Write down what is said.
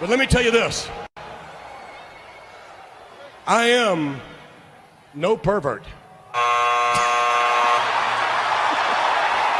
But let me tell you this I am no pervert.